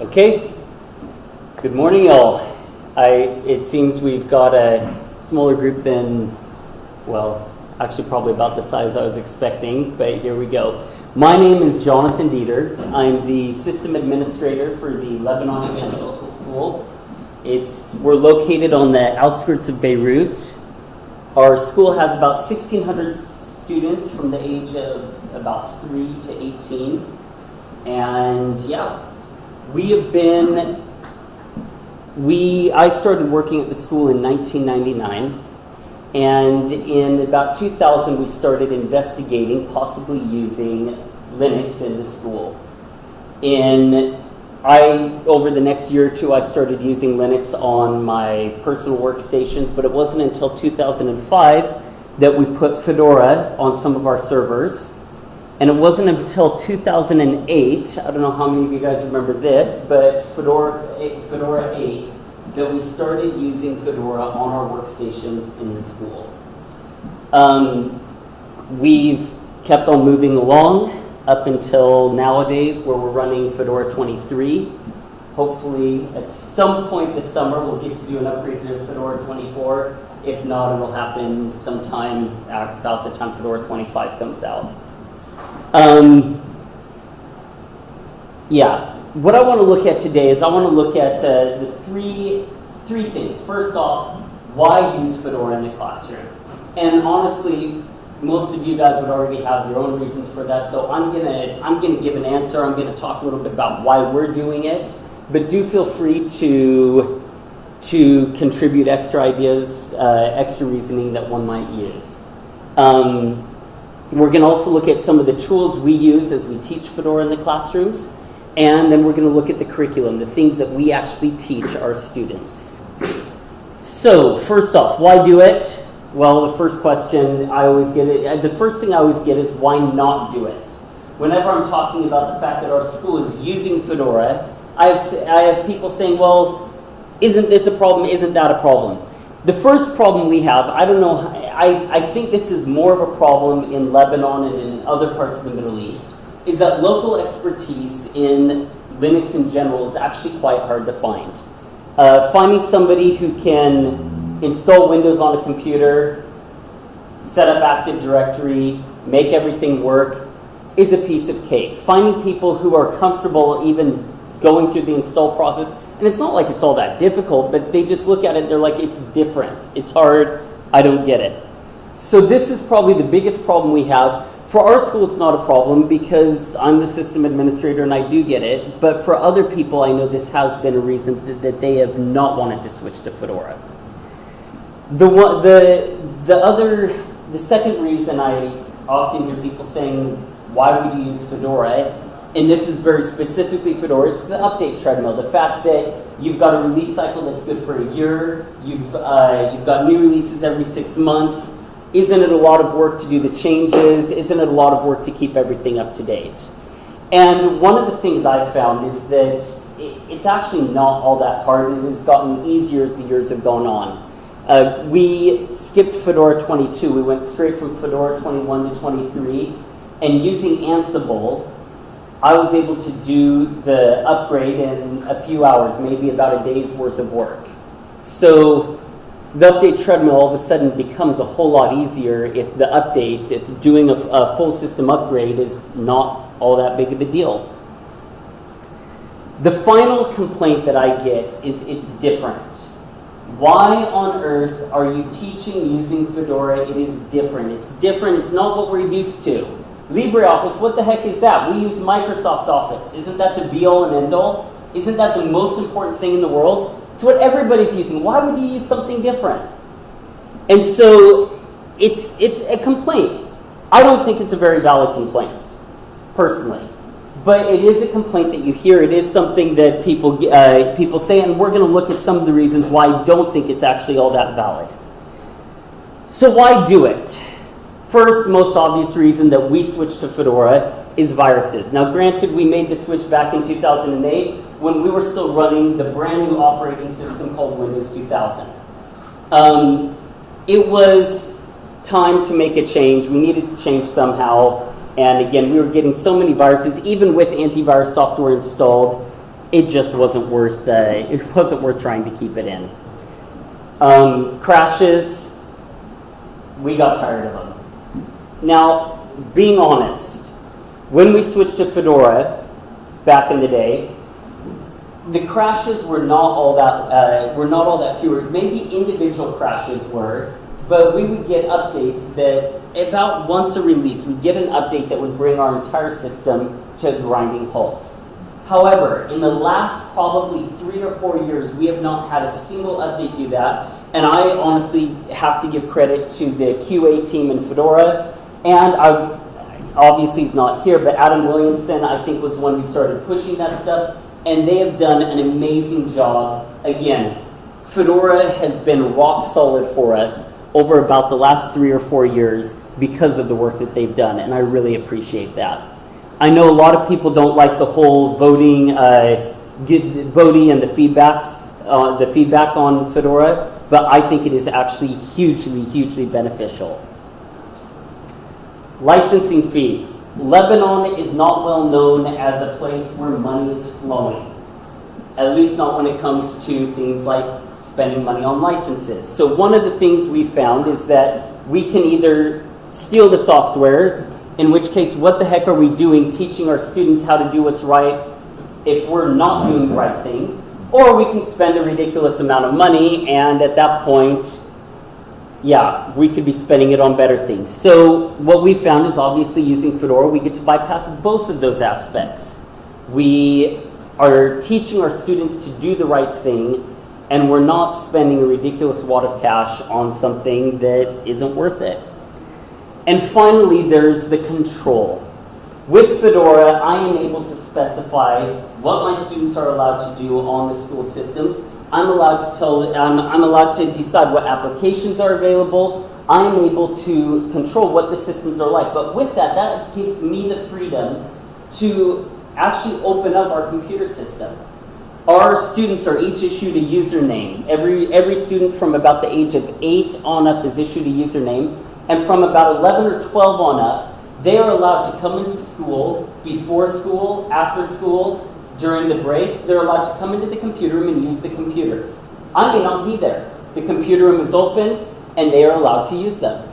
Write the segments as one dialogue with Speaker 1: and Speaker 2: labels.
Speaker 1: Okay. Good morning, all. I, it seems we've got a smaller group than, well, actually probably about the size I was expecting, but here we go. My name is Jonathan Dieter. I'm the system administrator for the Lebanon Evangelical School. It's, we're located on the outskirts of Beirut. Our school has about 1,600 students from the age of about 3 to 18. And yeah, we have been, we, I started working at the school in 1999. And in about 2000, we started investigating possibly using Linux in the school. In I over the next year or two, I started using Linux on my personal workstations, but it wasn't until 2005 that we put Fedora on some of our servers. And it wasn't until 2008, I don't know how many of you guys remember this, but Fedora, Fedora 8, that we started using Fedora on our workstations in the school. Um, we've kept on moving along up until nowadays where we're running Fedora 23. Hopefully, at some point this summer, we'll get to do an upgrade to Fedora 24. If not, it'll happen sometime about the time Fedora 25 comes out. Um, yeah, what I want to look at today is I want to look at uh, the three, three things. First off, why use Fedora in the classroom? And honestly, most of you guys would already have your own reasons for that, so I'm gonna I'm gonna give an answer. I'm gonna talk a little bit about why we're doing it, but do feel free to to contribute extra ideas, uh, extra reasoning that one might use. Um, we're going to also look at some of the tools we use as we teach Fedora in the classrooms, and then we're going to look at the curriculum, the things that we actually teach our students. So, first off, why do it? Well, the first question I always get, it, uh, the first thing I always get is why not do it? Whenever I'm talking about the fact that our school is using Fedora, I have, I have people saying, well, isn't this a problem? Isn't that a problem? The first problem we have, I don't know, I, I think this is more of a problem in Lebanon and in other parts of the Middle East, is that local expertise in Linux in general is actually quite hard to find. Uh, finding somebody who can install Windows on a computer, set up Active Directory, make everything work, is a piece of cake. Finding people who are comfortable even going through the install process, and it's not like it's all that difficult, but they just look at it, they're like, it's different, it's hard, I don't get it. So this is probably the biggest problem we have. For our school, it's not a problem because I'm the system administrator and I do get it. But for other people, I know this has been a reason that they have not wanted to switch to Fedora. The the the other, the second reason I often hear people saying, "Why would you use Fedora?" and this is very specifically Fedora. It's the update treadmill. The fact that you've got a release cycle that's good for a year. You've uh, you've got new releases every six months. Isn't it a lot of work to do the changes? Isn't it a lot of work to keep everything up to date? And one of the things I've found is that it's actually not all that hard. It has gotten easier as the years have gone on. Uh, we skipped Fedora 22. We went straight from Fedora 21 to 23. And using Ansible, I was able to do the upgrade in a few hours, maybe about a day's worth of work. So the update treadmill all of a sudden becomes a whole lot easier if the updates, if doing a, a full system upgrade is not all that big of a deal. The final complaint that I get is it's different. Why on earth are you teaching using Fedora? It is different. It's different. It's not what we're used to. LibreOffice, what the heck is that? We use Microsoft Office. Isn't that the be all and end all? Isn't that the most important thing in the world? It's what everybody's using. Why would you use something different? And so it's, it's a complaint. I don't think it's a very valid complaint, personally but it is a complaint that you hear. It is something that people uh, people say, and we're going to look at some of the reasons why I don't think it's actually all that valid. So why do it? First, most obvious reason that we switched to Fedora is viruses. Now, granted, we made the switch back in 2008 when we were still running the brand new operating system called Windows 2000. Um, it was time to make a change. We needed to change somehow. And again, we were getting so many viruses, even with antivirus software installed. it just wasn't worth uh, it wasn't worth trying to keep it in. Um, crashes, we got tired of them. Now, being honest, when we switched to Fedora back in the day, the crashes were not all that uh, were not all that fewer. Maybe individual crashes were, but we would get updates that about once a release, we'd get an update that would bring our entire system to a grinding halt. However, in the last probably three or four years, we have not had a single update do that. And I honestly have to give credit to the QA team in Fedora. And I, obviously he's not here, but Adam Williamson, I think, was when we started pushing that stuff. And they have done an amazing job. Again, Fedora has been rock solid for us over about the last three or four years because of the work that they've done. And I really appreciate that. I know a lot of people don't like the whole voting, uh, voting and the feedbacks, uh, the feedback on Fedora, but I think it is actually hugely, hugely beneficial. Licensing fees. Lebanon is not well known as a place where money is flowing, at least not when it comes to things like spending money on licenses. So one of the things we found is that we can either steal the software, in which case, what the heck are we doing teaching our students how to do what's right if we're not doing the right thing? Or we can spend a ridiculous amount of money, and at that point, yeah, we could be spending it on better things. So, what we found is obviously using Fedora, we get to bypass both of those aspects. We are teaching our students to do the right thing, and we're not spending a ridiculous wad of cash on something that isn't worth it. And finally, there's the control. With Fedora, I am able to specify what my students are allowed to do on the school systems. I'm allowed to tell, um, I'm allowed to decide what applications are available. I'm able to control what the systems are like. But with that, that gives me the freedom to actually open up our computer system. Our students are each issued a username. Every, every student from about the age of 8 on up is issued a username. And from about 11 or 12 on up, they are allowed to come into school before school, after school, during the breaks. They're allowed to come into the computer room and use the computers. I may not be there. The computer room is open and they are allowed to use them.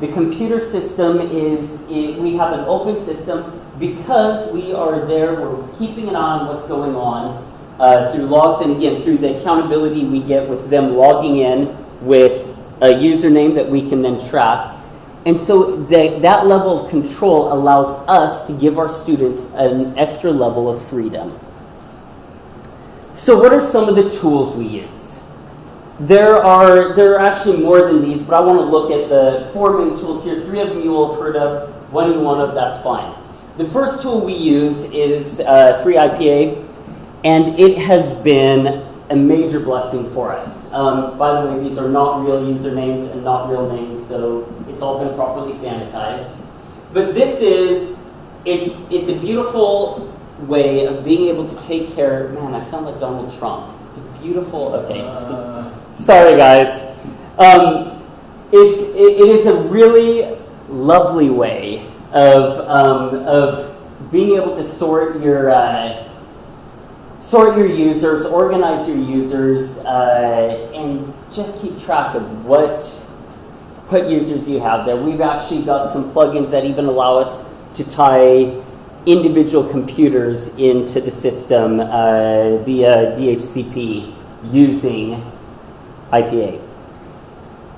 Speaker 1: The computer system is, we have an open system because we are there, we're keeping an eye on what's going on uh, through logs and again through the accountability we get with them logging in with a username that we can then track. And so that level of control allows us to give our students an extra level of freedom. So what are some of the tools we use? There are, there are actually more than these, but I want to look at the four main tools here. Three of them you will have heard of, one you want of, that's fine. The first tool we use is uh, FreeIPA, and it has been a major blessing for us. Um, by the way, these are not real usernames and not real names, so it's all been properly sanitized. But this is, it's, it's a beautiful way of being able to take care, man, I sound like Donald Trump. It's a beautiful, okay. Uh. Sorry guys. Um, it's, it, it is a really lovely way of, um, of being able to sort your, uh, sort your users, organize your users, uh, and just keep track of what, what users you have there. We've actually got some plugins that even allow us to tie individual computers into the system uh, via DHCP using IPA.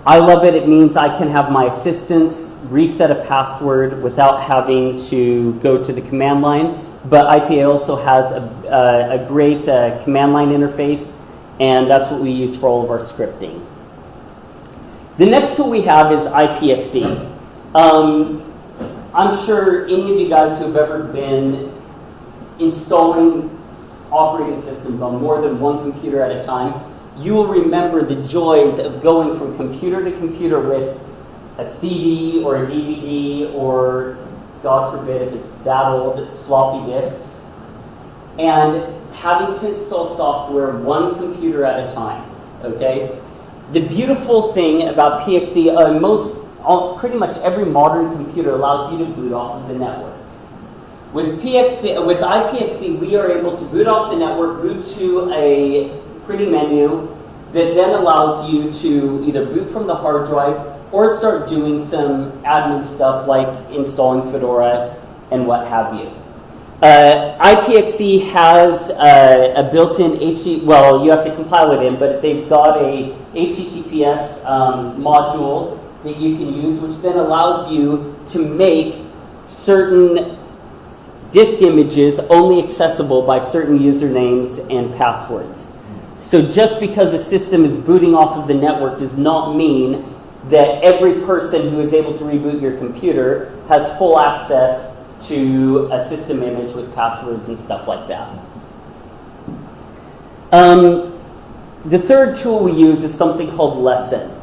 Speaker 1: I love it. It means I can have my assistants reset a password without having to go to the command line but IPA also has a, uh, a great uh, command line interface, and that's what we use for all of our scripting. The next tool we have is IPXE. Um, I'm sure any of you guys who have ever been installing operating systems on more than one computer at a time, you will remember the joys of going from computer to computer with a CD or a DVD or God forbid if it's that old, floppy disks, and having to install software one computer at a time, okay? The beautiful thing about PXE, uh, most, all, pretty much every modern computer allows you to boot off of the network. With PXE, with iPXE, we are able to boot off the network, boot to a pretty menu that then allows you to either boot from the hard drive or start doing some admin stuff like installing Fedora and what have you. Uh, iPXE has uh, a built-in HT, well, you have to compile it in, but they've got a HTTPS um, module that you can use, which then allows you to make certain disk images only accessible by certain usernames and passwords. So just because a system is booting off of the network does not mean that every person who is able to reboot your computer has full access to a system image with passwords and stuff like that. Um, the third tool we use is something called Lesson.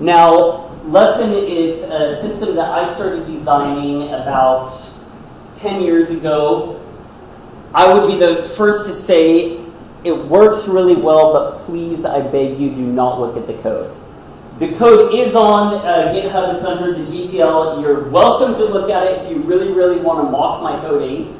Speaker 1: Now, Lesson is a system that I started designing about 10 years ago, I would be the first to say it works really well, but please, I beg you, do not look at the code. The code is on uh, GitHub, it's under the GPL. You're welcome to look at it if you really, really want to mock my coding.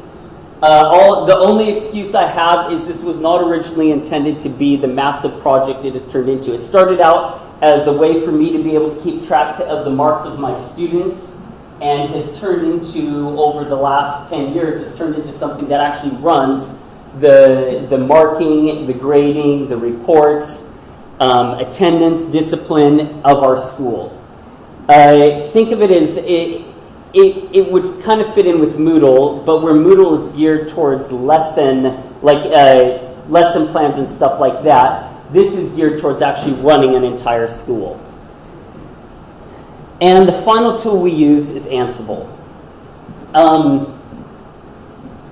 Speaker 1: Uh, all, the only excuse I have is this was not originally intended to be the massive project it has turned into. It started out as a way for me to be able to keep track of the marks of my students and has turned into, over the last 10 years, has turned into something that actually runs the, the marking, the grading, the reports, um, attendance, discipline of our school. Uh, think of it as it, it, it would kind of fit in with Moodle, but where Moodle is geared towards lesson, like uh, lesson plans and stuff like that, this is geared towards actually running an entire school. And the final tool we use is Ansible. Um,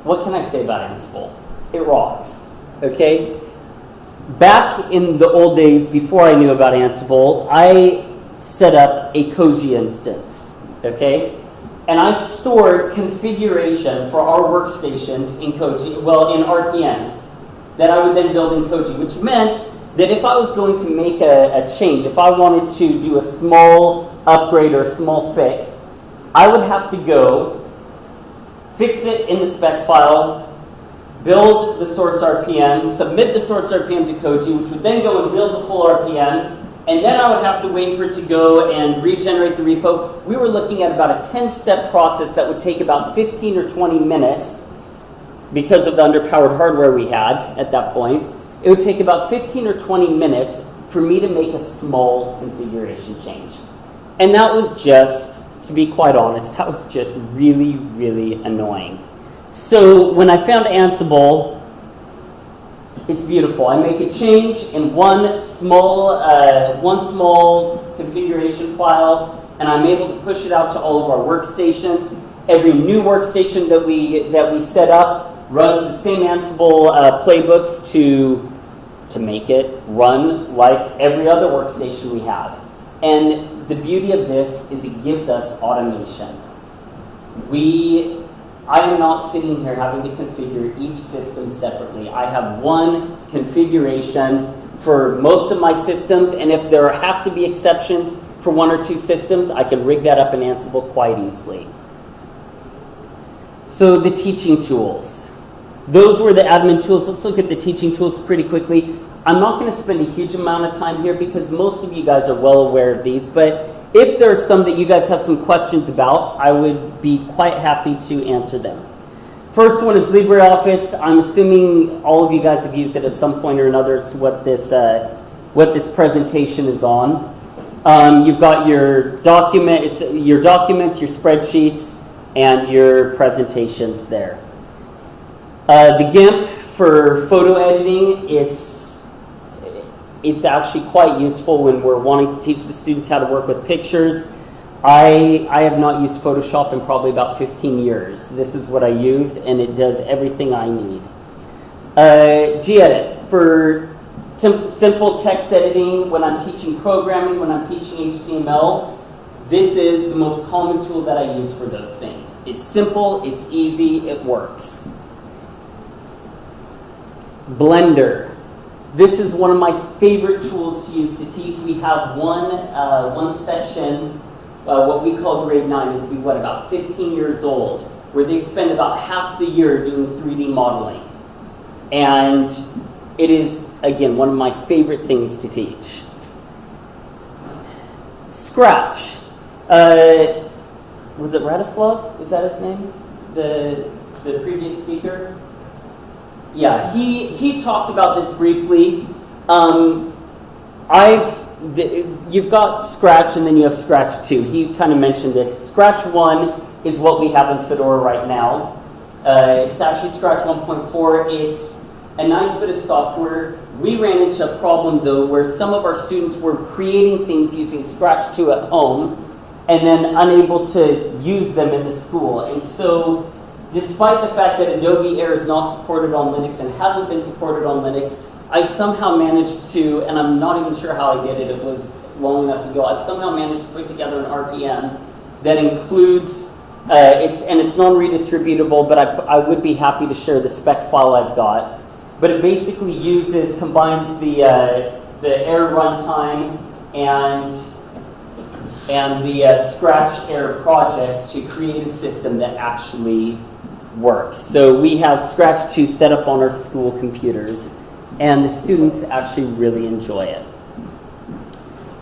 Speaker 1: what can I say about Ansible? It rocks. Okay? Back in the old days, before I knew about Ansible, I set up a Koji instance. Okay? And I stored configuration for our workstations in Koji, well, in RPMs, that I would then build in Koji, which meant that if I was going to make a, a change, if I wanted to do a small upgrade or a small fix, I would have to go fix it in the spec file, build the source RPM, submit the source RPM to Koji, which would then go and build the full RPM, and then I would have to wait for it to go and regenerate the repo. We were looking at about a 10-step process that would take about 15 or 20 minutes because of the underpowered hardware we had at that point. It would take about 15 or 20 minutes for me to make a small configuration change. And that was just, to be quite honest, that was just really, really annoying. So when I found Ansible, it's beautiful. I make a change in one small, uh, one small configuration file, and I'm able to push it out to all of our workstations. Every new workstation that we that we set up runs the same Ansible uh, playbooks to to make it run like every other workstation we have. And the beauty of this is it gives us automation. We, I am not sitting here having to configure each system separately. I have one configuration for most of my systems, and if there have to be exceptions for one or two systems, I can rig that up in Ansible quite easily. So the teaching tools. Those were the admin tools. Let's look at the teaching tools pretty quickly. I'm not going to spend a huge amount of time here because most of you guys are well aware of these, but if there are some that you guys have some questions about, I would be quite happy to answer them. First one is LibreOffice. I'm assuming all of you guys have used it at some point or another. It's what this, uh, what this presentation is on. Um, you've got your document, your documents, your spreadsheets, and your presentations there. Uh, the GIMP for photo editing, it's it's actually quite useful when we're wanting to teach the students how to work with pictures. I, I have not used Photoshop in probably about 15 years. This is what I use, and it does everything I need. Uh, gedit for simple text editing when I'm teaching programming, when I'm teaching HTML. This is the most common tool that I use for those things. It's simple, it's easy, it works. Blender. This is one of my favorite tools to use to teach. We have one, uh, one section, uh, what we call grade 9, it would be what, about 15 years old, where they spend about half the year doing 3D modeling. And it is, again, one of my favorite things to teach. Scratch. Uh, was it Radislav? Is that his name? The, the previous speaker? Yeah, he, he talked about this briefly. Um, I've you've got Scratch and then you have Scratch 2. He kind of mentioned this. Scratch 1 is what we have in Fedora right now. Uh, it's actually Scratch 1.4. It's a nice bit of software. We ran into a problem though where some of our students were creating things using Scratch 2 at home and then unable to use them in the school. And so despite the fact that Adobe Air is not supported on Linux and hasn't been supported on Linux, I somehow managed to, and I'm not even sure how I did it, it was long enough ago, I somehow managed to put together an RPM that includes, uh, it's, and it's non-redistributable, but I, I would be happy to share the spec file I've got. But it basically uses, combines the, uh, the air runtime and, and the uh, Scratch Air project to create a system that actually works. So we have Scratch 2 set up on our school computers and the students actually really enjoy it.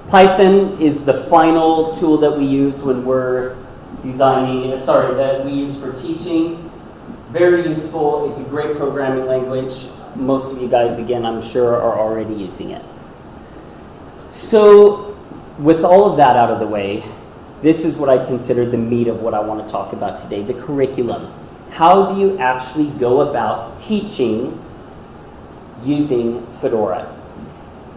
Speaker 1: Python is the final tool that we use when we're designing, uh, sorry, that we use for teaching. Very useful, it's a great programming language. Most of you guys, again, I'm sure are already using it. So with all of that out of the way, this is what I consider the meat of what I want to talk about today, the curriculum. How do you actually go about teaching using Fedora.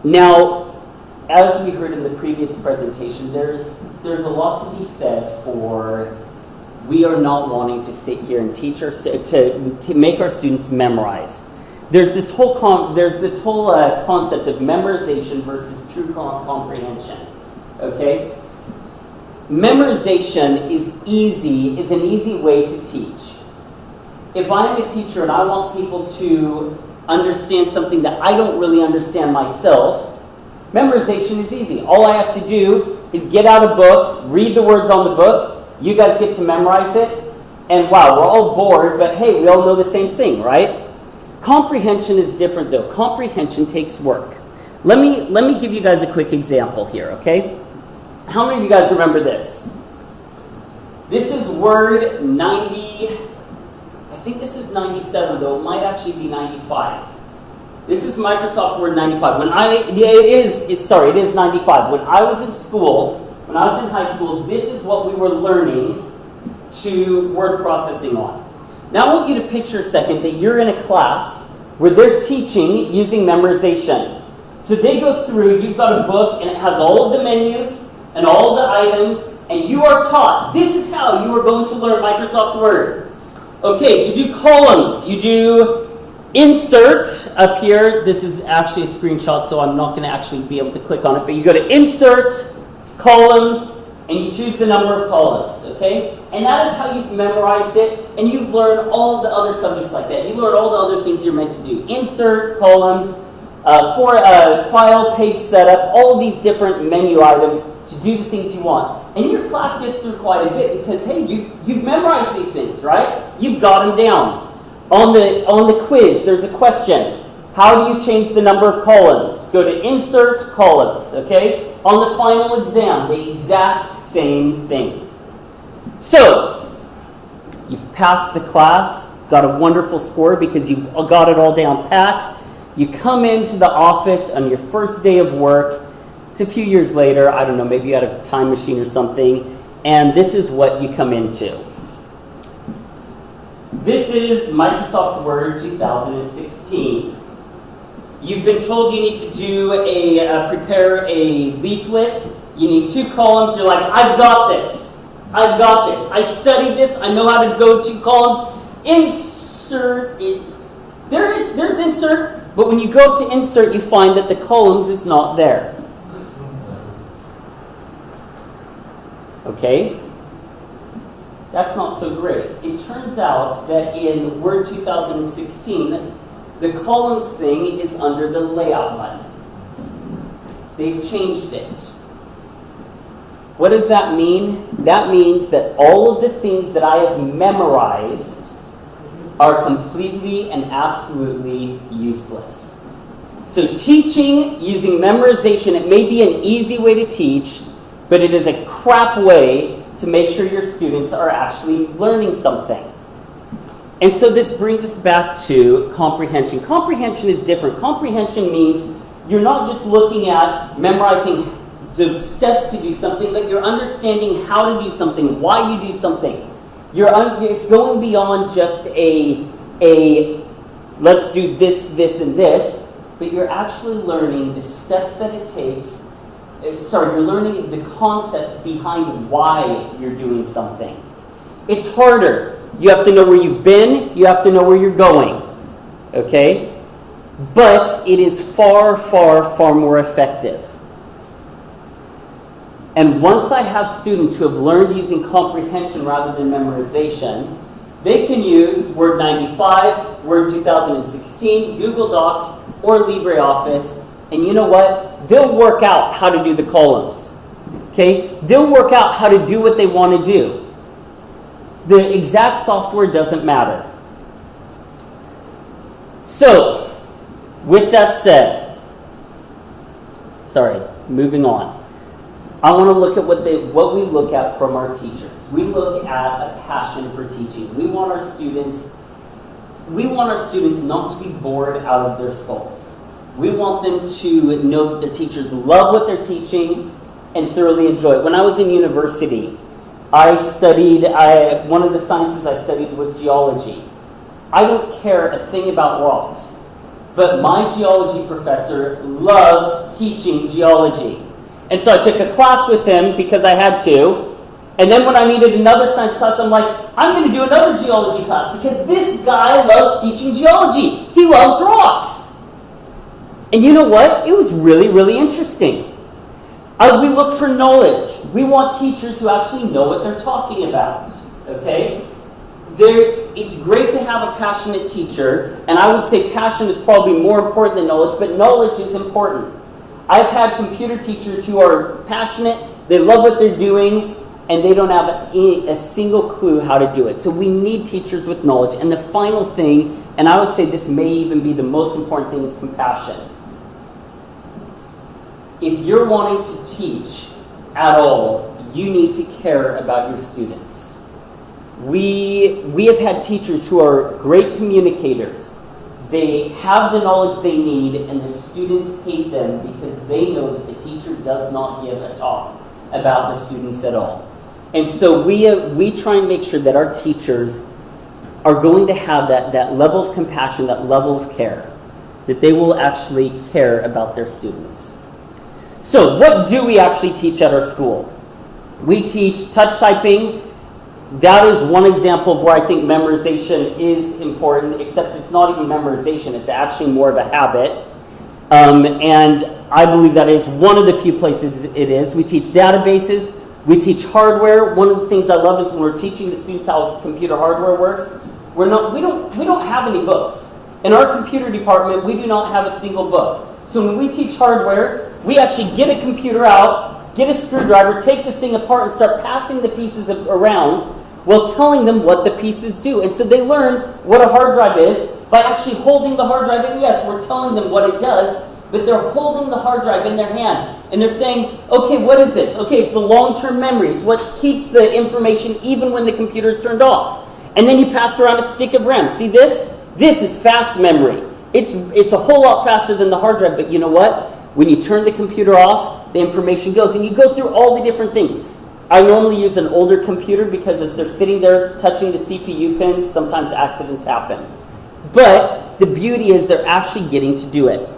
Speaker 1: Now, as we heard in the previous presentation, there's, there's a lot to be said for we are not wanting to sit here and teach our, to, to make our students memorize. There's this whole, com, there's this whole uh, concept of memorization versus true comprehension, okay? Memorization is easy, is an easy way to teach. If I'm a teacher and I want people to understand something that I don't really understand myself, memorization is easy. All I have to do is get out a book, read the words on the book, you guys get to memorize it, and wow, we're all bored, but hey, we all know the same thing, right? Comprehension is different though. Comprehension takes work. Let me, let me give you guys a quick example here, okay? How many of you guys remember this? This is Word 90, I think this is 97 though. It might actually be 95. This is Microsoft Word 95. When I, yeah, it is, it's, sorry, it is 95. When I was in school, when I was in high school, this is what we were learning to word processing on. Now I want you to picture a second that you're in a class where they're teaching using memorization. So they go through, you've got a book and it has all of the menus and all the items, and you are taught, this is how you are going to learn Microsoft Word. Okay, to do columns, you do insert up here. This is actually a screenshot, so I'm not going to actually be able to click on it. But you go to insert, columns, and you choose the number of columns, okay? And that is how you've memorized it, and you've learned all the other subjects like that. You learn all the other things you're meant to do. Insert, columns, uh, for uh, file, page setup, all these different menu items to do the things you want. And your class gets through quite a bit because, hey, you, you've memorized these things, right? You've got them down. On the, on the quiz, there's a question. How do you change the number of columns? Go to Insert Columns, okay? On the final exam, the exact same thing. So, you've passed the class, got a wonderful score because you got it all down pat. You come into the office on your first day of work, it's a few years later, I don't know, maybe you had a time machine or something, and this is what you come into. This is Microsoft Word 2016. You've been told you need to do a, uh, prepare a leaflet. You need two columns. You're like, I've got this. I've got this. I studied this. I know how to go two columns. Insert it. There is, there's insert, but when you go to insert, you find that the columns is not there. Okay? That's not so great. It turns out that in Word 2016, the columns thing is under the layout button. They've changed it. What does that mean? That means that all of the things that I have memorized are completely and absolutely useless. So, teaching using memorization, it may be an easy way to teach, but it is a crap way to make sure your students are actually learning something. And so this brings us back to comprehension. Comprehension is different. Comprehension means you're not just looking at memorizing the steps to do something, but you're understanding how to do something, why you do something. You're it's going beyond just a, a let's do this, this, and this, but you're actually learning the steps that it takes. Uh, Sorry, you're learning the concepts behind why you're doing something. It's harder. You have to know where you've been, you have to know where you're going. Okay? But it is far, far, far more effective. And once I have students who have learned using comprehension rather than memorization, they can use Word 95, Word 2016, Google Docs, or LibreOffice. And you know what? They'll work out how to do the columns. Okay? They'll work out how to do what they want to do. The exact software doesn't matter. So, with that said, sorry, moving on. I want to look at what they what we look at from our teachers. We look at a passion for teaching. We want our students we want our students not to be bored out of their skulls. We want them to know that their teachers love what they're teaching and thoroughly enjoy it. When I was in university, I studied I, one of the sciences I studied was geology. I don't care a thing about rocks, but my geology professor loved teaching geology. And so I took a class with him because I had to. And then when I needed another science class, I'm like, I'm going to do another geology class because this guy loves teaching geology. He loves rocks. And you know what? It was really, really interesting. Uh, we look for knowledge. We want teachers who actually know what they're talking about. Okay? There, it's great to have a passionate teacher, and I would say passion is probably more important than knowledge, but knowledge is important. I've had computer teachers who are passionate, they love what they're doing, and they don't have a, a, single clue how to do it. So we need teachers with knowledge. And the final thing, and I would say this may even be the most important thing, is compassion. If you're wanting to teach at all, you need to care about your students. We, we have had teachers who are great communicators. They have the knowledge they need, and the students hate them because they know that the teacher does not give a toss about the students at all. And so we, uh, we try and make sure that our teachers are going to have that, that level of compassion, that level of care, that they will actually care about their students. So, what do we actually teach at our school? We teach touch typing. That is one example of where I think memorization is important, except it's not even memorization, it's actually more of a habit. Um, and I believe that is one of the few places it is. We teach databases, we teach hardware. One of the things I love is when we're teaching the students how computer hardware works. We're not, we, don't, we don't have any books. In our computer department, we do not have a single book. So when we teach hardware, we actually get a computer out, get a screwdriver, take the thing apart, and start passing the pieces around while telling them what the pieces do. And so they learn what a hard drive is by actually holding the hard drive. And yes, we're telling them what it does, but they're holding the hard drive in their hand. And they're saying, okay, what is this? Okay, it's the long term memory. It's what keeps the information even when the computer is turned off. And then you pass around a stick of RAM. See this? This is fast memory. It's, it's a whole lot faster than the hard drive, but you know what? When you turn the computer off, the information goes. And you go through all the different things. I normally use an older computer because as they're sitting there touching the CPU pins, sometimes accidents happen. But the beauty is they're actually getting to do it.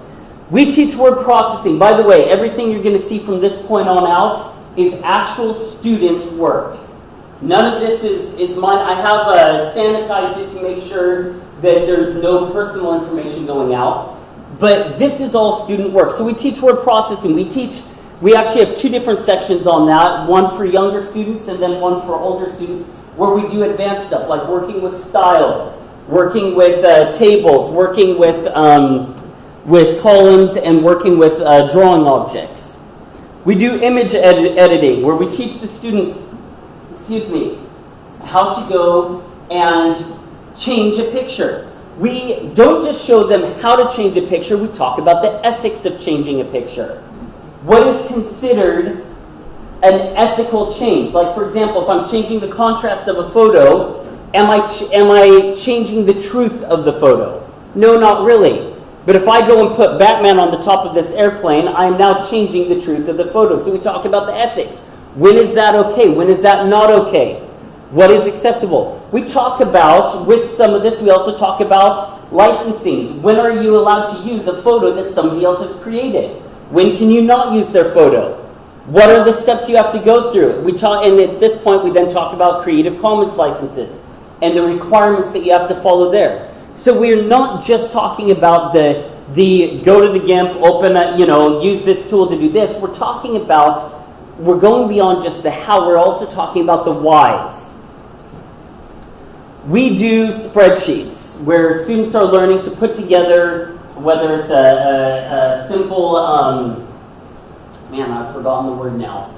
Speaker 1: We teach word processing. By the way, everything you're going to see from this point on out is actual student work. None of this is, is mine. I have uh, sanitized it to make sure that there's no personal information going out. But this is all student work. So we teach word processing. We teach, we actually have two different sections on that one for younger students and then one for older students where we do advanced stuff like working with styles, working with uh, tables, working with, um, with columns, and working with uh, drawing objects. We do image ed- editing, where we teach the students, excuse me, how to go and change a picture. We don't just show them how to change a picture, we talk about the ethics of changing a picture. What is considered an ethical change? Like, for example, if I'm changing the contrast of a photo, am I, am I changing the truth of the photo? No, not really. But if I go and put Batman on the top of this airplane, I am now changing the truth of the photo. So we talk about the ethics. When is that okay? When is that not okay? What is acceptable? We talk about, with some of this, we also talk about licensing. When are you allowed to use a photo that somebody else has created? When can you not use their photo? What are the steps you have to go through? We talk, and at this point, we then talk about Creative Commons licenses and the requirements that you have to follow there. So we're not just talking about the the go to the GIMP, open a, you know, use this tool to do this. We're talking about we're going beyond just the how. We're also talking about the whys. We do spreadsheets where students are learning to put together whether it's a, a, a simple um, man, I've forgotten the word now.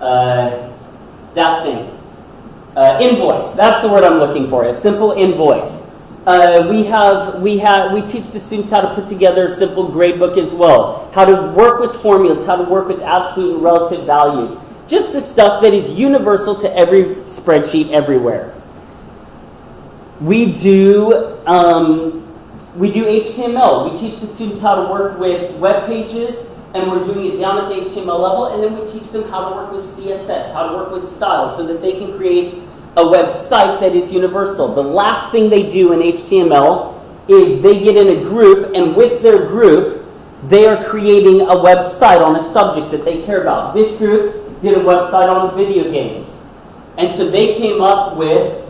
Speaker 1: Uh, that thing. Uh, invoice. That's the word I'm looking for. A simple invoice. Uh, we have we have we teach the students how to put together a simple gradebook as well. How to work with formulas. How to work with absolute and relative values. Just the stuff that is universal to every spreadsheet everywhere. We do um, we do HTML. We teach the students how to work with web pages and we're doing it down at the HTML level, and then we teach them how to work with CSS, how to work with styles, so that they can create a website that is universal. The last thing they do in HTML is they get in a group, and with their group, they are creating a website on a subject that they care about. This group did a website on video games. And so they came up with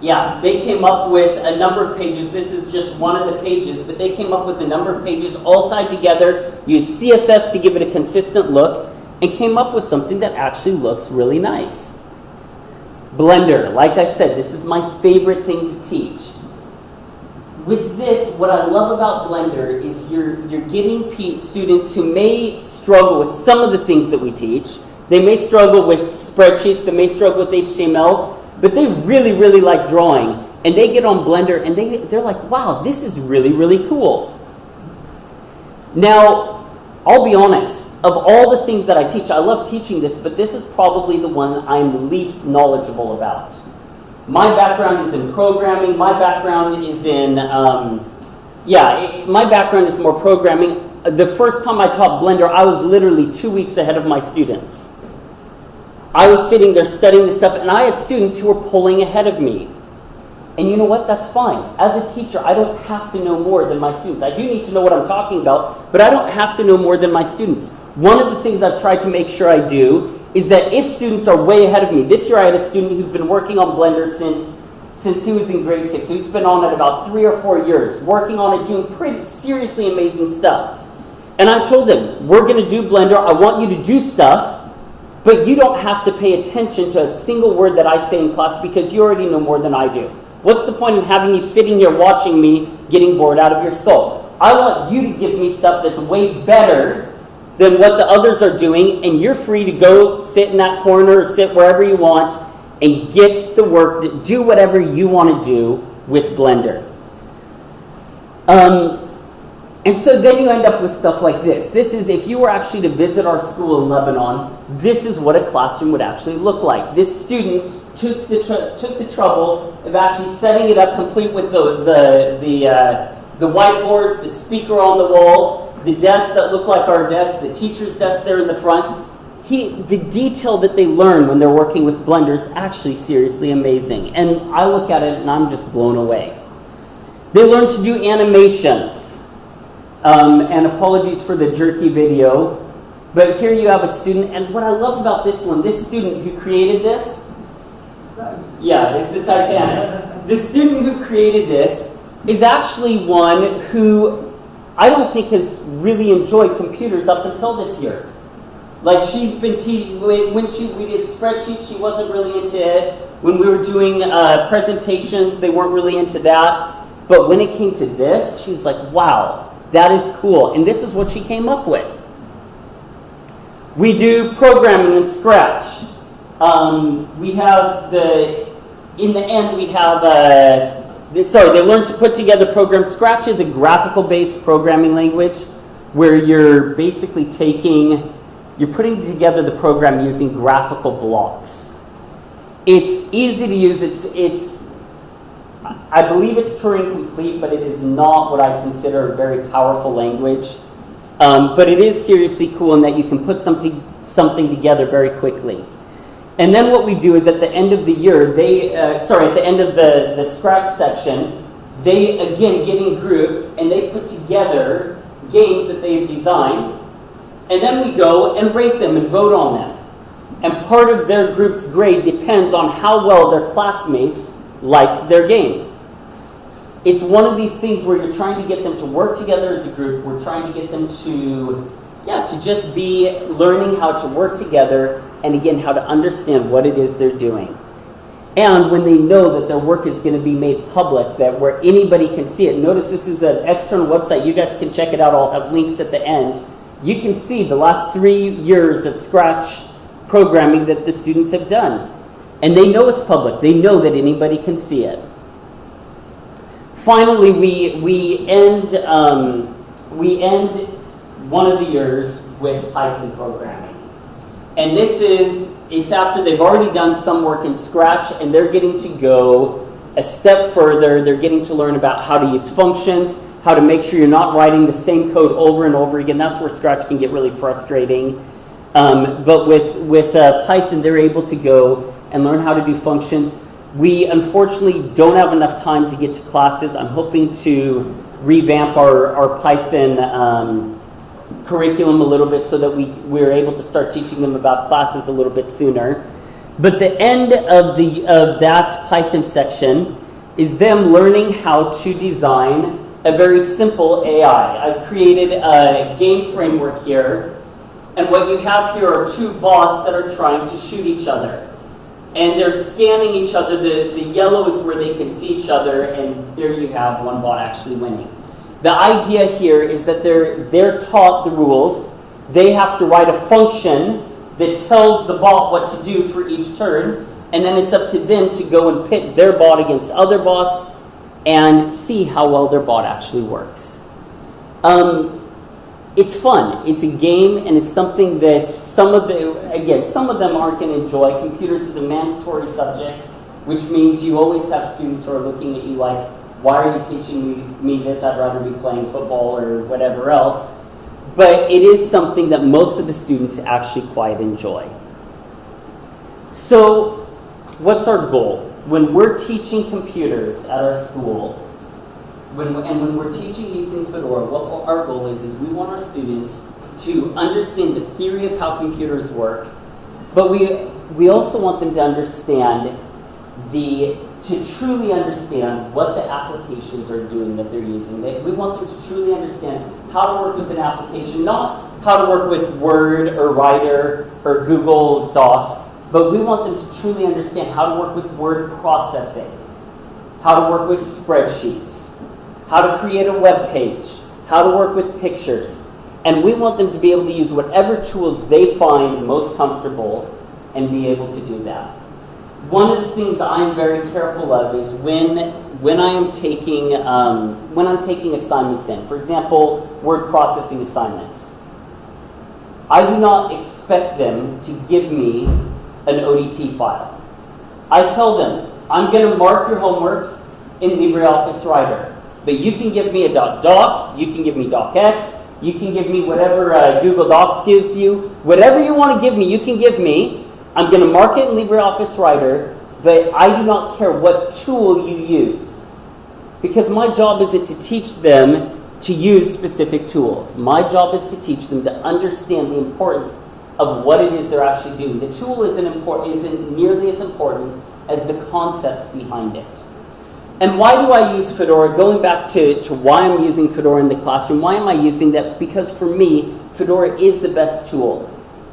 Speaker 1: yeah, they came up with a number of pages. This is just one of the pages, but they came up with a number of pages all tied together, used CSS to give it a consistent look, and came up with something that actually looks really nice. Blender, like I said, this is my favorite thing to teach. With this, what I love about Blender is you're, you're getting students who may struggle with some of the things that we teach. They may struggle with spreadsheets, they may struggle with HTML, but they really, really like drawing. And they get on Blender and they, they're like, wow, this is really, really cool. Now, I'll be honest, of all the things that I teach, I love teaching this, but this is probably the one I'm least knowledgeable about. My background is in programming, my background is in, um, yeah, it, my background is more programming. The first time I taught Blender, I was literally two weeks ahead of my students. I was sitting there studying this stuff, and I had students who were pulling ahead of me. And you know what? That's fine. As a teacher, I don't have to know more than my students. I do need to know what I'm talking about, but I don't have to know more than my students. One of the things I've tried to make sure I do is that if students are way ahead of me, this year I had a student who's been working on Blender since since he was in grade six. So he's been on it about three or four years, working on it, doing pretty seriously amazing stuff. And I told him, we're going to do Blender. I want you to do stuff but you don't have to pay attention to a single word that I say in class because you already know more than I do. What's the point in having you sitting here watching me getting bored out of your skull? I want you to give me stuff that's way better than what the others are doing, and you're free to go sit in that corner or sit wherever you want and get the work, do whatever you want to do with Blender. Um, and so then you end up with stuff like this. This is, if you were actually to visit our school in Lebanon, this is what a classroom would actually look like. This student took the, took the trouble of actually setting it up complete with the, the, the, uh, the whiteboards, the speaker on the wall, the desks that look like our desks, the teacher's desk there in the front. He, the detail that they learn when they're working with Blender is actually seriously amazing. And I look at it and I'm just blown away. They learn to do animations. Um, and apologies for the jerky video. But here you have a student, and what I love about this one, this student who created this, yeah, it's the Titanic. The student who created this is actually one who I don't think has really enjoyed computers up until this year. Like she's been te- when she we did spreadsheets, she wasn't really into it. When we were doing uh, presentations, they weren't really into that. But when it came to this, she was like, "Wow, that is cool. And this is what she came up with. We do programming in Scratch. Um, we have the, in the end, we have, uh, this, sorry, they learn to put together programs. Scratch is a graphical based programming language where you're basically taking, you're putting together the program using graphical blocks. It's easy to use, it's, it's I believe it's Turing complete, but it is not what I consider a very powerful language. Um, but it is seriously cool in that you can put something, something together very quickly. And then what we do is at the end of the year, they, uh, sorry, at the end of the, the Scratch section, they again get in groups and they put together games that they've designed. And then we go and rate them and vote on them. And part of their group's grade depends on how well their classmates liked their game. It's one of these things where you're trying to get them to work together as a group. We're trying to get them to, yeah, to just be learning how to work together and again, how to understand what it is they're doing. And when they know that their work is going to be made public, that where anybody can see it. Notice this is an external website. You guys can check it out. I'll have links at the end. You can see the last three years of Scratch programming that the students have done. And they know it's public. They know that anybody can see it. Finally, we, we, end, um, we end one of the years with Python programming. And this is, it's after they've already done some work in Scratch and they're getting to go a step further. They're getting to learn about how to use functions, how to make sure you're not writing the same code over and over again. That's where Scratch can get really frustrating. Um, but with, with uh, Python, they're able to go and learn how to do functions. We unfortunately don't have enough time to get to classes. I'm hoping to revamp our, our Python um, curriculum a little bit so that we, we're able to start teaching them about classes a little bit sooner. But the end of, the, of that Python section is them learning how to design a very simple AI. I've created a game framework here and what you have here are two bots that are trying to shoot each other. And they're scanning each other. The, the yellow is where they can see each other, and there you have one bot actually winning. The idea here is that they're, they're taught the rules. They have to write a function that tells the bot what to do for each turn, and then it's up to them to go and pit their bot against other bots and see how well their bot actually works. Um, it's fun. It's a game, and it's something that some of the again some of them aren't going to enjoy. Computers is a mandatory subject, which means you always have students who are looking at you like, "Why are you teaching me, me this? I'd rather be playing football or whatever else." But it is something that most of the students actually quite enjoy. So, what's our goal? When we're teaching computers at our school, when, and when we're teaching using Fedora, what our goal is, is we want our students to understand the theory of how computers work, but we, we also want them to understand the, to truly understand what the applications are doing that they're using. They, we want them to truly understand how to work with an application, not how to work with Word or Writer or Google Docs, but we want them to truly understand how to work with word processing, how to work with spreadsheets, how to create a web page, how to work with pictures. And we want them to be able to use whatever tools they find most comfortable and be able to do that. One of the things I'm very careful of is when, when I am taking, um, when I'm taking assignments in. For example, word processing assignments. I do not expect them to give me an ODT file. I tell them, I'm going to mark your homework in LibreOffice Writer. But you can give me a .doc, you can give me docx, you can give me whatever uh, Google Docs gives you. Whatever you want to give me, you can give me. I'm going to mark it in LibreOffice Writer, but I do not care what tool you use. Because my job isn't to teach them to use specific tools. My job is to teach them to understand the importance of what it is they're actually doing. The tool isn't, important, isn't nearly as important as the concepts behind it. And why do I use Fedora? Going back to, to why I'm using Fedora in the classroom, why am I using that? Because for me, Fedora is the best tool.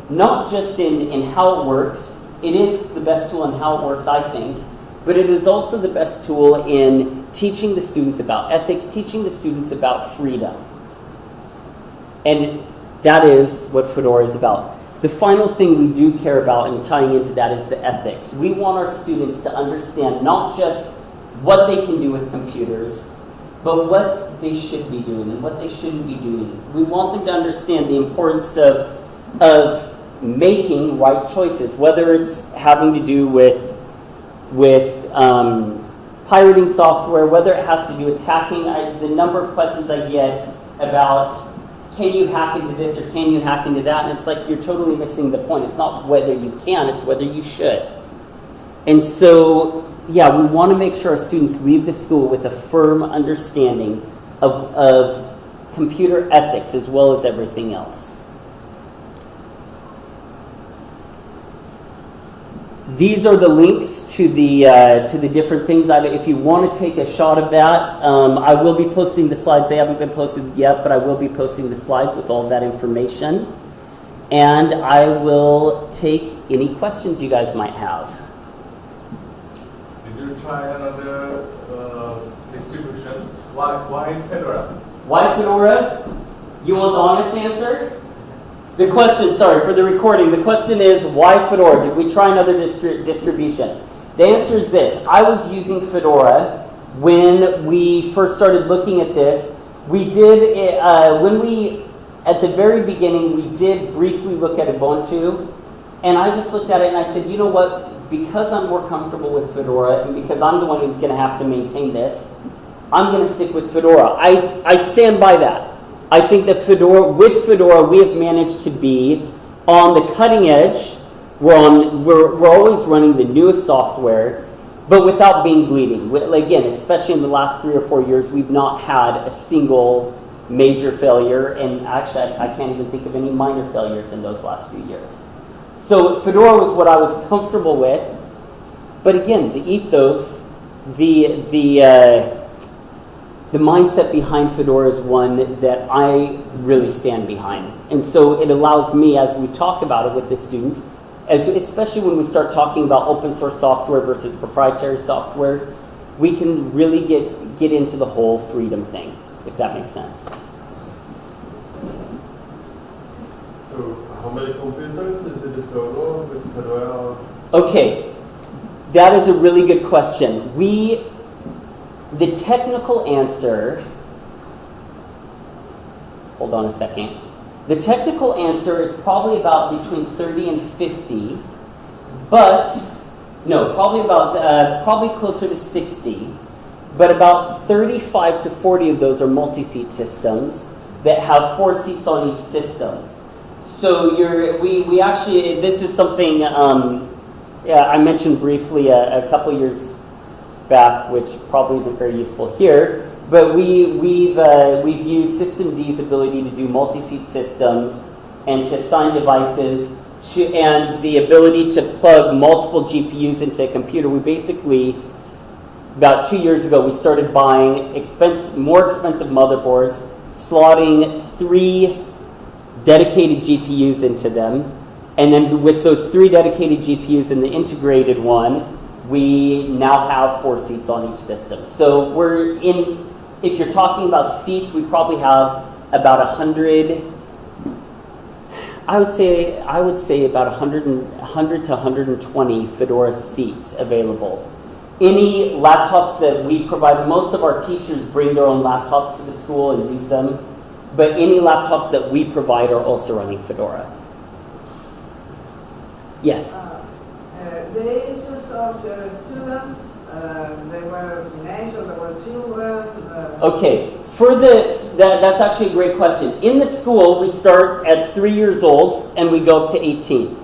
Speaker 1: Not just in, in how it works, it is the best tool in how it works, I think, but it is also the best tool in teaching the students about ethics, teaching the students about freedom. And that is what Fedora is about. the final thing we do care about and tying into that is the ethics. We want our students to understand not just what they can do with computers, but what they should be doing and what they shouldn't be doing. We want them to understand the importance of, of making right choices, whether it's having to do with, with um, pirating software, whether it has to do with hacking. I, the number of questions I get about can you hack into this or can you hack into that? And it's like you're totally missing the point. It's not whether you can, it's whether you should. And so, yeah, we want to make sure our students leave the school with a firm understanding of, of computer ethics as well as everything else. These are the links to the uh, to the different things. I, if you want to take a shot of that, um, I will be posting the slides. They haven't been posted yet, but I will be posting the slides with all that information. And I will take any questions you guys might have.
Speaker 2: Try another uh, distribution? Why, why Fedora?
Speaker 1: Why Fedora? You want the honest answer? The question, sorry, for the recording, the question is why Fedora? Did we try another distri distribution? The answer is this. I was using Fedora when we first started looking at this. We did, uh, when we, at the very beginning, we did briefly look at Ubuntu. And I just looked at it and I said, you know what? Because I'm more comfortable with Fedora and because I'm the one who's going to have to maintain this, I'm going to stick with Fedora. I, I stand by that. I think that Fedora, with Fedora, we have managed to be on the cutting edge we're, on, we're, we're always running the newest software, but without being bleeding. Again, especially in the last three or four years, we've not had a single major failure, and actually, I, I can't even think of any minor failures in those last few years. So Fedora was what I was comfortable with, but again, the ethos, the the uh, the mindset behind Fedora is one that I really stand behind, and so it allows me, as we talk about it with the students, as, especially when we start talking about open source software versus proprietary software, we can really get, get into the whole freedom thing, if that makes sense.
Speaker 2: So how many computers is it total with Fedora?
Speaker 1: Okay, that is a really good question. We, the technical answer, hold on a second. The technical answer is probably about between 30 and 50, but no, probably about uh, probably closer to 60. But about 35 to 40 of those are multi-seat systems that have four seats on each system. So you're, we, we actually, this is something um, yeah, I mentioned briefly a, a couple years back, which probably isn't very useful here. But we, we've, uh, we've used systemd's ability to do multi-seat systems and to assign devices to, and the ability to plug multiple GPUs into a computer. We basically, about two years ago, we started buying expense, more expensive motherboards, slotting three dedicated GPUs into them. And then with those three dedicated GPUs and the integrated one, we now have four seats on each system. So we're in if you're talking about seats, we probably have about 100, I would say, I would say about 100, 100 to 120 Fedora seats available. Any laptops that we provide, most of our teachers bring their own laptops to the school and use them, but any laptops that we provide are also running Fedora. Yes?
Speaker 3: Uh, uh, the interest of the students uh, they were teenagers, they were children. Uh,
Speaker 1: okay, for the that, that's actually a great question. In the school, we start at three years old and we go up to 18.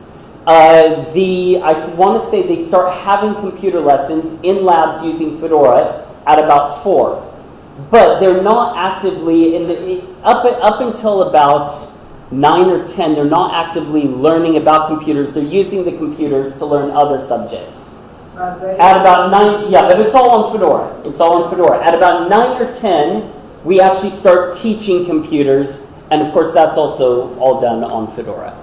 Speaker 1: Uh, the I want to say they start having computer lessons in labs using Fedora at about four, but they're not actively in the up up until about nine or ten. They're not actively learning about computers. They're using the computers to learn other subjects. At about nine, yeah, but it's all on Fedora. It's all on Fedora. At about nine or ten, we actually start teaching computers, and of course, that's also all done on Fedora.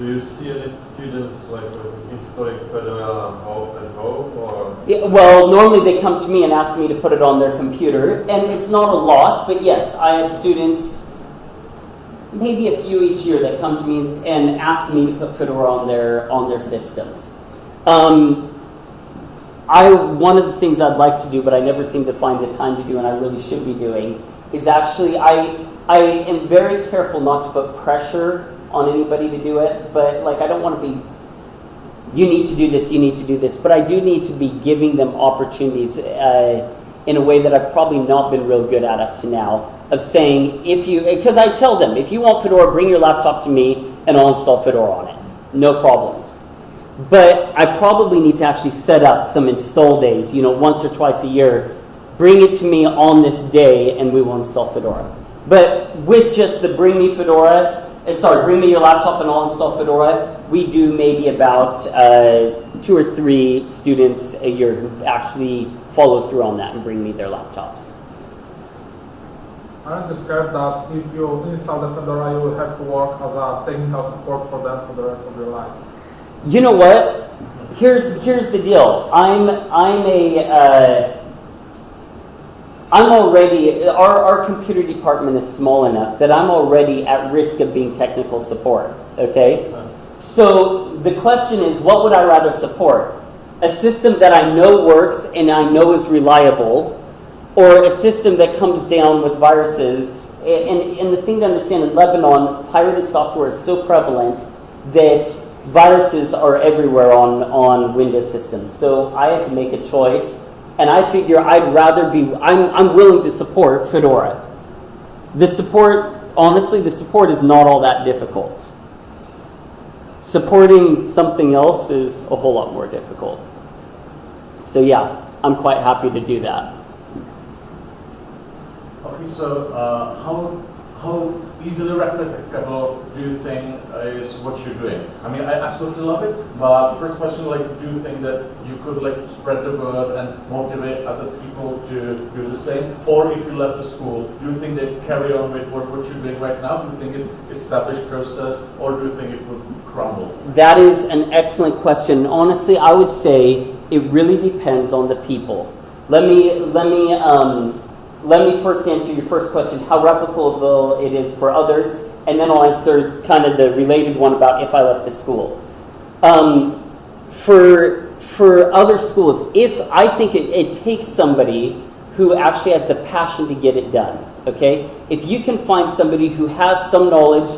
Speaker 2: Do you see any students like installing Fedora at home, or?
Speaker 1: Yeah, well, normally they come to me and ask me to put it on their computer, and it's not a lot, but yes, I have students maybe a few each year that come to me and ask me to put Fedora on their on their systems. Um, I one of the things I'd like to do, but I never seem to find the time to do, and I really should be doing, is actually I I am very careful not to put pressure on anybody to do it, but like I don't want to be you need to do this, you need to do this, but I do need to be giving them opportunities uh, in a way that I've probably not been real good at up to now of saying if you because I tell them if you want Fedora, bring your laptop to me and I'll install Fedora on it, no problems. But I probably need to actually set up some install days, you know, once or twice a year. Bring it to me on this day and we will install Fedora. But with just the bring me Fedora, uh, sorry, bring me your laptop and I'll install Fedora, we do maybe about uh, two or three students a year who actually follow through on that and bring me their laptops.
Speaker 4: I understand that if you install the Fedora, you will have to work as a technical support for them for the rest of your life.
Speaker 1: You know what? Here's here's the deal. I'm I'm a uh, I'm already our our computer department is small enough that I'm already at risk of being technical support. Okay, so the question is, what would I rather support? A system that I know works and I know is reliable, or a system that comes down with viruses? And, and the thing to understand in Lebanon, pirated software is so prevalent that viruses are everywhere on, on Windows systems. So I had to make a choice, and I figure I'd rather be, I'm, I'm willing to support Fedora. The support, honestly, the support is not all that difficult. Supporting something else is a whole lot more difficult. So yeah, I'm quite happy to do that.
Speaker 5: Okay, so uh, how how easily replicable do you think is what you're doing? I mean, I absolutely love it, but first question, like, do you think that you could like spread the word and motivate other people to do the same? Or if you left the school, do you think they carry on with what, what you're doing right now? Do you think it established process, or do you think it would crumble?
Speaker 1: That is an excellent question. Honestly, I would say it really depends on the people. Let me let me um, let me first answer your first question: how replicable it is for others, and then I'll answer kind of the related one about if I left the school. Um, for for other schools, if I think it, it takes somebody who actually has the passion to get it done. Okay, if you can find somebody who has some knowledge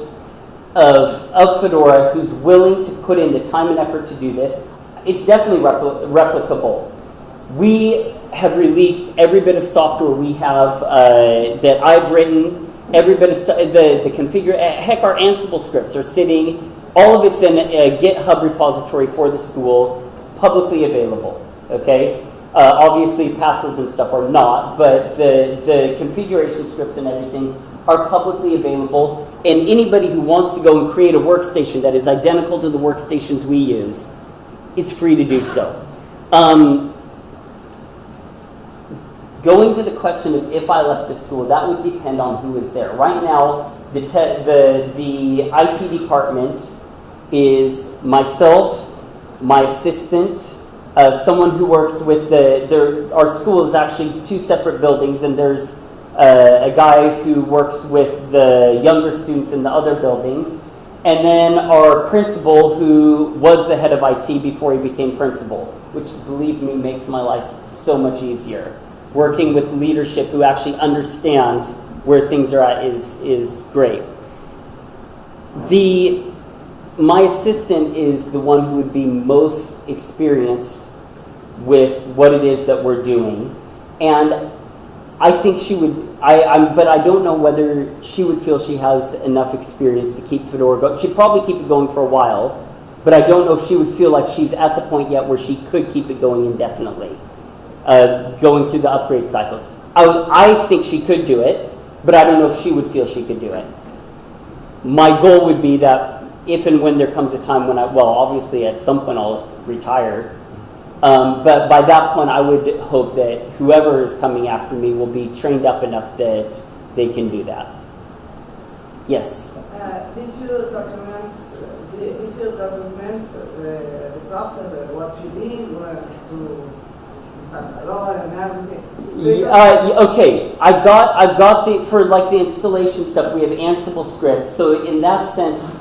Speaker 1: of, of Fedora who's willing to put in the time and effort to do this, it's definitely repli- replicable. We have released every bit of software we have uh, that I've written, every bit of so- the, the configure, heck, our Ansible scripts are sitting, all of it's in a GitHub repository for the school, publicly available. Okay? Uh, obviously, passwords and stuff are not, but the, the configuration scripts and everything are publicly available. And anybody who wants to go and create a workstation that is identical to the workstations we use is free to do so. Um, going to the question of if I left the school, that would depend on who is there. Right now, the, the, the IT department is myself, my assistant, uh, someone who works with the, there, our school is actually two separate buildings, and there's uh, a guy who works with the younger students in the other building, and then our principal who was the head of IT before he became principal, which believe me makes my life so much easier. Working with leadership who actually understands where things are at is, is great. The my assistant is the one who would be most experienced with what it is that we're doing. And I think she would, I, I'm, but I don't know whether she would feel she has enough experience to keep Fedora going. She'd probably keep it going for a while, but I don't know if she would feel like she's at the point yet where she could keep it going indefinitely, uh, going through the upgrade cycles. I, I think she could do it, but I don't know if she would feel she could do it. My goal would be that if and when there comes a time when I, well, obviously at some point I'll retire. Um, but by that point, I would hope that whoever is coming after me will be trained up enough that they can do that. Yes.
Speaker 3: Uh, did you document, did you document uh, the process, uh, what you did to
Speaker 1: Uh, okay, I've got I've got the for like the installation stuff. We have Ansible scripts, so in that sense,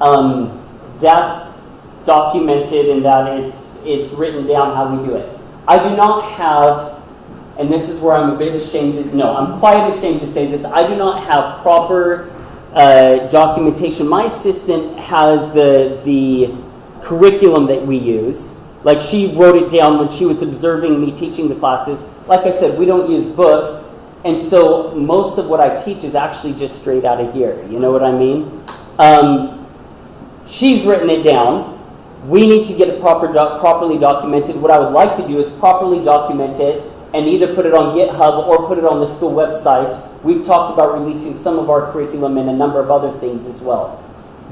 Speaker 1: um, that's documented in that it's it's written down how we do it. I do not have, and this is where I'm a bit ashamed. To, no, I'm quite ashamed to say this. I do not have proper uh, documentation. My assistant has the the curriculum that we use. Like she wrote it down when she was observing me teaching the classes. Like I said, we don't use books, and so most of what I teach is actually just straight out of here. You know what I mean? Um, she's written it down. We need to get it proper doc- properly documented. What I would like to do is properly document it and either put it on GitHub or put it on the school website. We've talked about releasing some of our curriculum and a number of other things as well.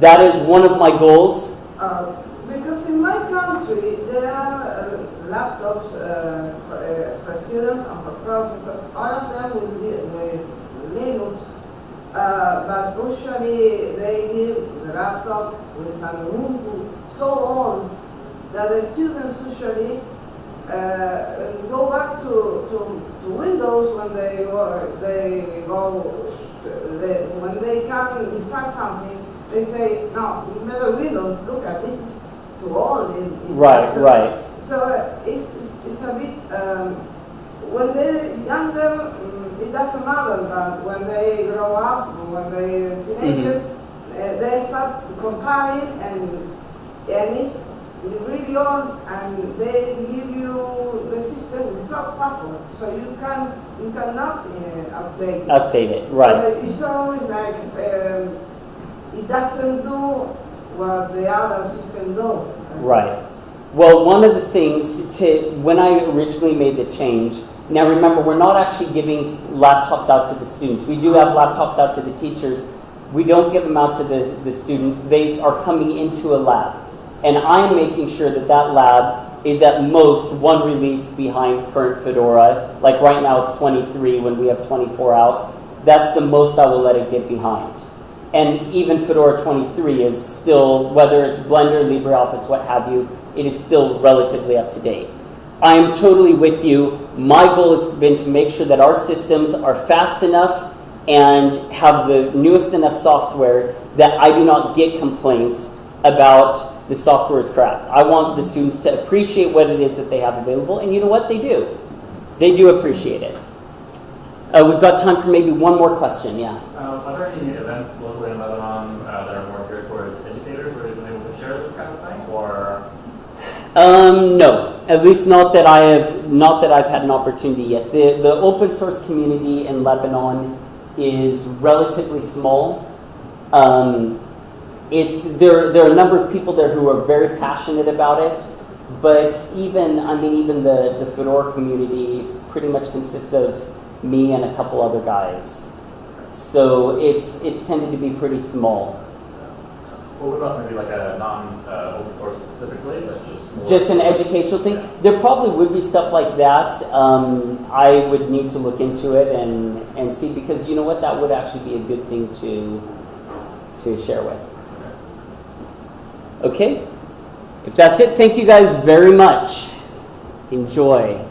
Speaker 1: That is one of my goals.
Speaker 3: Uh, because in my country, there are uh, laptops uh, for, uh, for students and for professors, all of them with, with Linux, uh, but usually they give the laptop with an Ubuntu. So on that the students usually uh, go back to, to, to Windows when they go, they go, they, when they come install something, they say, no, you better Windows, look at this too old. It- it
Speaker 1: Right,
Speaker 3: doesn't-"
Speaker 1: right.
Speaker 3: So it's, it's, it's a bit, um, when they're younger, mm, it doesn't matter, but when they grow up, when they're teenagers, uh, they start comparing and, and it's really old and they give you the system without password, so you can, you cannot uh, update. it.
Speaker 1: Update it, right.
Speaker 3: So it's always like, um, it doesn't do what the other system do.
Speaker 1: Right. Well, one of the things to when I originally made the change. Now, remember, we're not actually giving laptops out to the students. We do have laptops out to the teachers. We don't give them out to the, the students. They are coming into a lab, and I'm making sure that that lab is at most one release behind current Fedora. Like right now, it's 23. When we have 24 out, that's the most I will let it get behind. And even Fedora 23 is still, whether it's Blender, LibreOffice, what have you, it is still relatively up to date. I am totally with you. My goal has been to make sure that our systems are fast enough and have the newest enough software that I do not get complaints about the software is crap. I want the students to appreciate what it is that they have available, and you know what? They do. They do appreciate it. Uh, we've got time for maybe one more question. Yeah.
Speaker 6: Um, are there any events locally in Lebanon uh, that are more geared towards educators who are even able to share this kind of thing? Or
Speaker 1: Um, no, at least not that I have, not that I've had an opportunity yet. The, the open source community in Lebanon is relatively small. Um, it's, there, there are a number of people there who are very passionate about it, but even, I mean, even the, the Fedora community pretty much consists of me and a couple other guys. So it's, it's tended to be pretty small.
Speaker 6: well, what about maybe like a non-open source specifically, but just more
Speaker 1: Just an educational thing. There probably would be stuff like that. Um, I would need to look into it and, and see because you know what, that would actually be a good thing to to share with. Okay, if that's it, thank you guys very much. Enjoy.